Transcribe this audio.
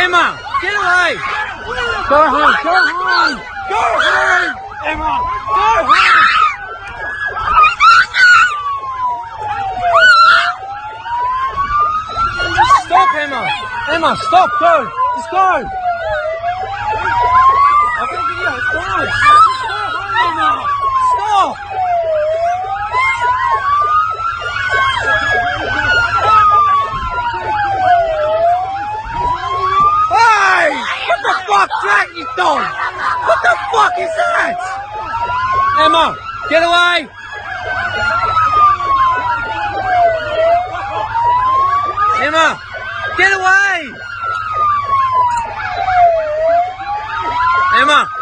Emma, get away! Go home, go home! Go home! Emma, go home! Stop, Emma! Emma, stop, go! Just go! fuck? What the fuck is that? Emma, get away! Emma, get away! Emma!